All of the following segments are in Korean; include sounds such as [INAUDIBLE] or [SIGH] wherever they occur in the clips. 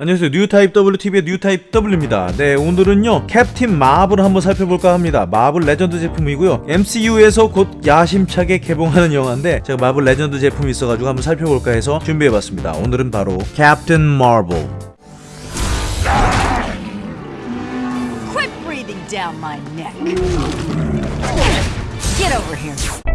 안녕하세요. 뉴타입 WTV의 뉴타입 W입니다. 네 오늘은요 캡틴 마블을 한번 살펴볼까 합니다. 마블 레전드 제품이고요. MCU에서 곧 야심차게 개봉하는 영화인데 제가 마블 레전드 제품이 있어가지고 한번 살펴볼까 해서 준비해봤습니다. 오늘은 바로 캡틴 마블. Quit breathing down my neck. Get over here.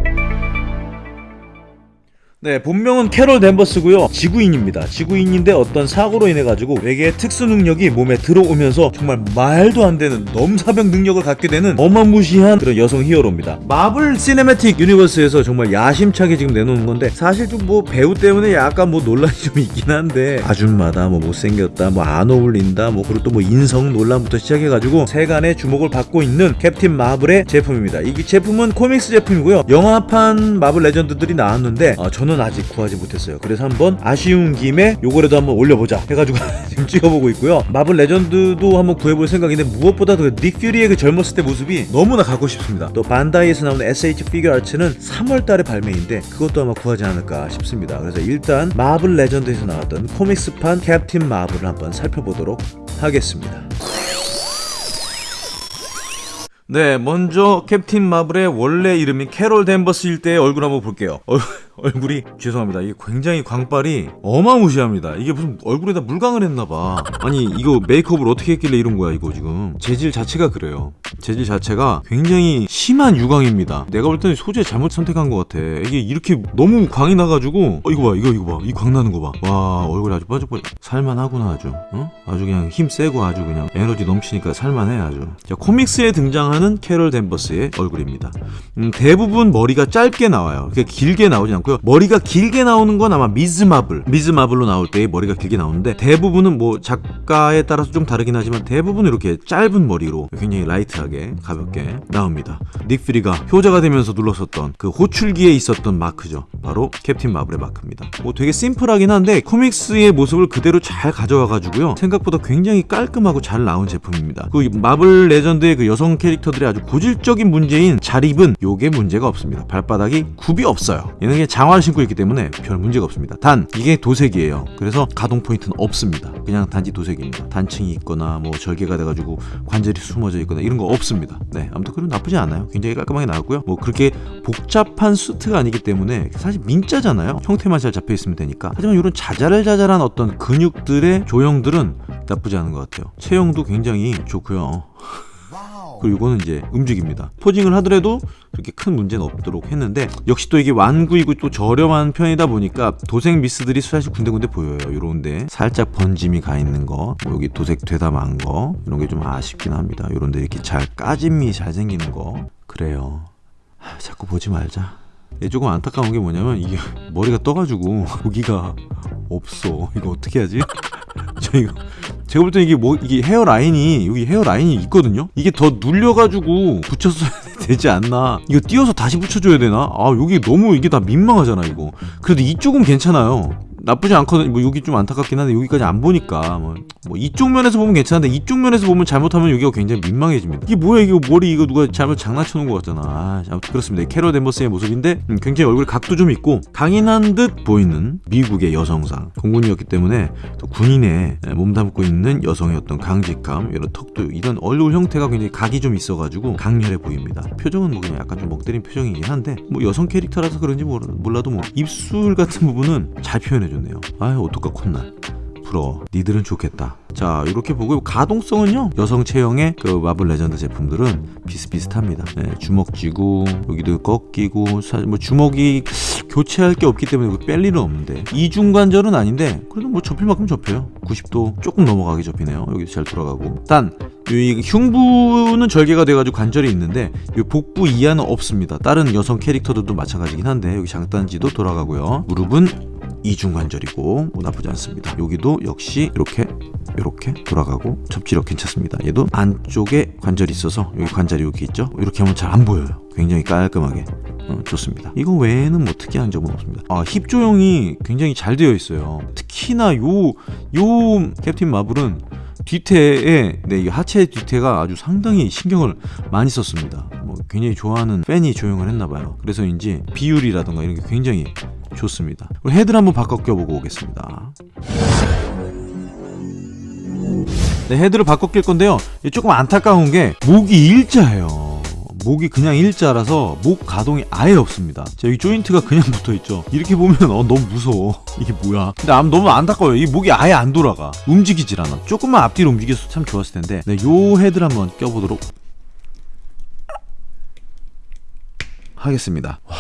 네, 본명은 캐롤 댄버스고요. 지구인입니다. 지구인인데 어떤 사고로 인해 가지고 외계의 특수 능력이 몸에 들어오면서 정말 말도 안 되는 넘사벽 능력을 갖게 되는 어마무시한 그런 여성 히어로입니다. 마블 시네매틱 유니버스에서 정말 야심차게 지금 내놓는 건데 사실 좀 뭐 배우 때문에 약간 뭐 논란이 좀 있긴 한데 아줌마다 뭐 못생겼다 뭐 안 어울린다 뭐 그리고 또 뭐 인성 논란부터 시작해 가지고 세간의 주목을 받고 있는 캡틴 마블의 제품입니다. 이 제품은 코믹스 제품이고요. 영화판 마블 레전드들이 나왔는데 어, 저는 아직 구하지 못했어요. 그래서 한번 아쉬운 김에 요거라도 한번 올려보자 해가지고 [LAUGHS] 지금 찍어보고 있고요. 마블 레전드도 한번 구해볼 생각인데 무엇보다 그 닉 퓨리의 그 젊었을 때 모습이 너무나 갖고 싶습니다. 또 반다이에서 나오는 SH 피규어 아츠는 3월달에 발매인데 그것도 아마 구하지 않을까 싶습니다. 그래서 일단 마블 레전드에서 나왔던 코믹스판 캡틴 마블을 한번 살펴보도록 하겠습니다. 네, 먼저 캡틴 마블의 원래 이름인 캐롤 댄버스일 때의 얼굴 한번 볼게요. 어, 얼굴이 죄송합니다. 이게 굉장히 광발이 어마무시합니다. 이게 무슨 얼굴에다 물광을 했나봐. 아니 이거 메이크업을 어떻게 했길래 이런 거야 이거 지금. 재질 자체가 그래요. 재질 자체가 굉장히 심한 유광입니다. 내가 볼 때는 소재 잘못 선택한 것 같아. 이게 이렇게 너무 광이 나가지고 어 이거 봐 이거 이거 봐 이 광 나는 거 봐. 와 얼굴이 아주 뻐쩍뻐쩍 살만하구나 아주. 어? 아주 그냥 힘 세고 아주 그냥 에너지 넘치니까 살만해 아주. 자 코믹스에 등장하는 캐롤 댄버스의 얼굴입니다. 음, 대부분 머리가 짧게 나와요. 길게 나오지 않고 요. 머리가 길게 나오는 건 아마 미즈 마블, 미즈 마블로 나올 때 머리가 길게 나오는데 대부분은 뭐 작가에 따라서 좀 다르긴 하지만 대부분 이렇게 짧은 머리로 굉장히 light하게 가볍게 나옵니다. 닉 퓨리가 효자가 되면서 눌렀었던 그 호출기에 있었던 마크죠. 바로 캡틴 마블의 마크입니다. 뭐 되게 심플하긴 한데 코믹스의 모습을 그대로 잘 가져와가지고요. 생각보다 굉장히 깔끔하고 잘 나온 제품입니다. 그 마블 레전드의 그 여성 캐릭터들의 아주 고질적인 문제인 자립은 요게 문제가 없습니다. 발바닥이 굽이 없어요. 얘는 장화를 신고 있기 때문에 별 문제가 없습니다. 단 이게 도색이에요. 그래서 가동 포인트는 없습니다. 그냥 단지 도색입니다. 단층이 있거나 뭐 절개가 돼가지고 관절이 숨어져 있거나 이런 거 없습니다. 네, 아무튼 그럼 나쁘지 않아요. 굉장히 깔끔하게 나왔고요. 뭐 그렇게 복잡한 수트가 아니기 때문에 사실 민자잖아요. 형태만 잘 잡혀 있으면 되니까. 하지만 이런 자잘자잘한 어떤 근육들의 조형들은 나쁘지 않은 것 같아요. 체형도 굉장히 좋고요. 그리고 이거는 이제 움직입니다. 포징을 하더라도 그렇게 큰 문제는 없도록 했는데 역시 또 이게 완구이고 또 저렴한 편이다 보니까 도색 미스들이 사실 군데군데 보여요. 요런데 살짝 번짐이 가 있는 거, 뭐 여기 도색 되다 만 거 이런 게 좀 아쉽긴 합니다. 요런데 이렇게 잘 까짐이 잘 생기는 거 그래요. 하, 자꾸 보지 말자. 얘 조금 안타까운 게 뭐냐면 이게 머리가 떠가지고 [LAUGHS] 고기가 없어. 이거 어떻게 하지? [LAUGHS] 저 이거 제가 볼 때 이게 뭐 이게 헤어 라인이 여기 헤어 라인이 있거든요. 이게 더 눌려가지고 붙였어야 [LAUGHS] 되지 않나? 이거 띄어서 다시 붙여줘야 되나? 아 여기 너무 이게 다 민망하잖아 이거. 그래도 이쪽은 괜찮아요. 나쁘지 않거든. 뭐 여기 좀 안타깝긴 한데 여기까지 안 보니까 뭐, 뭐 이쪽 면에서 보면 괜찮은데 이쪽 면에서 보면 잘못하면 여기가 굉장히 민망해집니다. 이게 뭐야 이거 머리 이거 누가 잘못 장난쳐 놓은 것 같잖아. 아, 그렇습니다. 캐롤 댄버스의 모습인데 음, 굉장히 얼굴 각도 좀 있고 강인한 듯 보이는 미국의 여성상 공군이었기 때문에 또 군인에 몸담고 있는 여성의 어떤 강직감 이런 턱도 이런 얼굴 형태가 굉장히 각이 좀 있어가지고 강렬해 보입니다. 표정은 뭐 그냥 약간 좀 멍때린 표정이긴 한데 뭐 여성 캐릭터라서 그런지 몰라도 뭐 입술 같은 부분은 잘 표현해. 해줬네요. 아유 어떡하 콧날. 부러워. 니들은 좋겠다. 자 이렇게 보고 가동성은요? 여성 체형의 그 마블 레전드 제품들은 비슷비슷합니다. 네, 주먹 쥐고 여기도 꺾이고 사실 뭐 주먹이 교체할 게 없기 때문에 뺄 일은 없는데. 이중관절은 아닌데 그래도 뭐 접힐 만큼 접혀요. 90도 조금 넘어가게 접히네요. 여기도 잘 돌아가고. 단이 흉부는 절개가 돼가지고 관절이 있는데 이 복부 이하는 없습니다. 다른 여성 캐릭터들도 마찬가지긴 한데 여기 장단지도 돌아가고요. 무릎은 이중관절이고 뭐 나쁘지 않습니다. 여기도 역시 이렇게 이렇게 돌아가고 접지력 괜찮습니다. 얘도 안쪽에 관절이 있어서 여기 관절이 여기 있죠? 이렇게 하면 잘 안 보여요. 굉장히 깔끔하게. 어, 좋습니다. 이거 외에는 뭐 특이한 점은 없습니다. 아, 힙 조형이 굉장히 잘 되어 있어요. 특히나 요 요 캡틴 마블은 뒤태에 네, 이 하체 뒤태가 아주 상당히 신경을 많이 썼습니다 뭐 굉장히 좋아하는 팬이 조형을 했나봐요 그래서인지 비율이라던가 이런 게 굉장히 좋습니다 헤드를 한번 바꿔 껴보고 오겠습니다 네, 헤드를 바꿔 낄 건데요. 조금 안타까운 게 목이 일자예요. 목이 그냥 일자라서 목 가동이 아예 없습니다. 자, 여기 조인트가 그냥 [LAUGHS] 붙어 있죠. 이렇게 보면 어 너무 무서워. [LAUGHS] 이게 뭐야? 근데 암 너무 안타까워요. 이 목이 아예 안 돌아가. 움직이질 않아. 조금만 앞뒤로 움직여서 참 좋았을 텐데. 네, 요 헤드를 한번 껴보도록 하겠습니다. 와,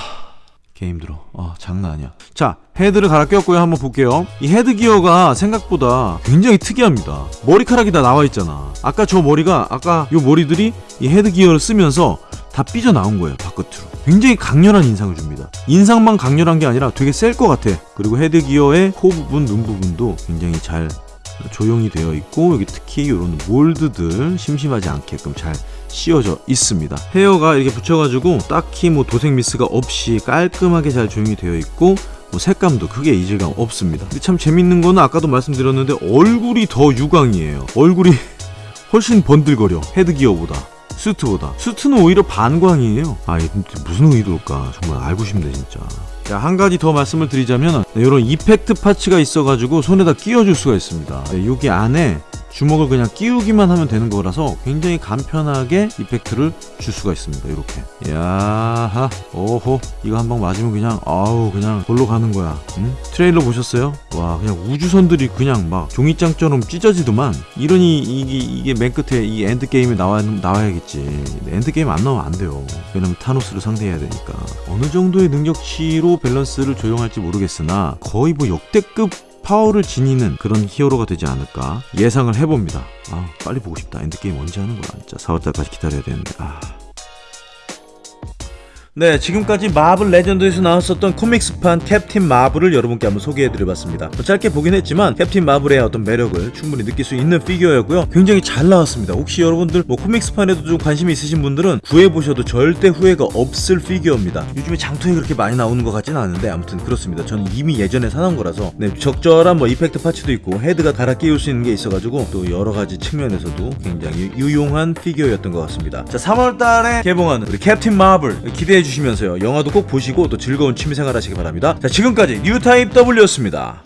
개 힘들어. 아, 장난 아니야. 자, 헤드를 갈아 꼈고요. 한번 볼게요. 이 헤드 기어가 생각보다 굉장히 특이합니다. 머리카락이 다 나와 있잖아. 아까 저 머리가, 아까 요 머리들이 이 헤드 기어를 쓰면서 다 삐져나온 거예요. 바깥으로. 굉장히 강렬한 인상을 줍니다. 인상만 강렬한 게 아니라 되게 셀 것 같아. 그리고 헤드 기어의 코 부분, 눈 부분도 굉장히 잘 조형이 되어 있고 여기 특히 이런 몰드들 심심하지 않게끔 잘 씌워져 있습니다. 헤어가 이렇게 붙여가지고 딱히 뭐 도색 미스가 없이 깔끔하게 잘 조형이 되어 있고 뭐 색감도 크게 이질감 없습니다. 근데 참 재밌는 거는 아까도 말씀드렸는데 얼굴이 더 유광이에요. 얼굴이 [LAUGHS] 훨씬 번들거려 헤드기어보다 수트보다 수트는 오히려 반광이에요 아 무슨 의도일까 정말 알고 싶네 진짜 자 한 가지 더 말씀을 드리자면 네, 이런 effect parts가 있어가지고 손에다 끼워줄 수가 있습니다. 네, 여기 안에 주먹을 그냥 끼우기만 하면 되는 거라서 굉장히 간편하게 effect를 줄 수가 있습니다. 이렇게. 야하. 오호. 이거 한 방 맞으면 그냥 아우 그냥 골로 가는 거야. 응? 트레일러 보셨어요? 와 그냥 우주선들이 그냥 막 종이장처럼 찢어지더만 이러니 이게, 이게 맨 끝에 이 엔드게임에 나와, 나와야겠지. 엔드게임 안 나오면 안 돼요. 왜냐면 타노스를 상대해야 되니까. 어느 정도의 능력치로 밸런스를 조정할지 모르겠으나 거의 뭐 역대급 파워를 지니는 그런 히어로가 되지 않을까 예상을 해봅니다. 아 빨리 보고 싶다. 엔드게임 언제 하는 거야? 진짜 4월달까지 기다려야 되는데. 아. 네, 지금까지 마블 레전드에서 나왔었던 코믹스판 캡틴 마블을 여러분께 한번 소개해드려봤습니다. 뭐 짧게 보긴 했지만 캡틴 마블의 어떤 매력을 충분히 느낄 수 있는 피규어였고요. 굉장히 잘 나왔습니다. 혹시 여러분들 뭐 코믹스판에도 좀 관심이 있으신 분들은 구해보셔도 절대 후회가 없을 피규어입니다. 요즘에 장터에 그렇게 많이 나오는 것 같지는 않은데 아무튼 그렇습니다. 저는 이미 예전에 사놓은 거라서 네, 적절한 뭐 effect parts도 있고 헤드가 갈아 끼울 수 있는 게 있어가지고 또 여러 가지 측면에서도 굉장히 유용한 피규어였던 것 같습니다. 자, 3월달에 개봉하는 우리 캡틴 마블 기대 해 주시면서요. 영화도 꼭 보시고 또 즐거운 취미생활 하시기 바랍니다. 자, 지금까지 뉴타입 W였습니다.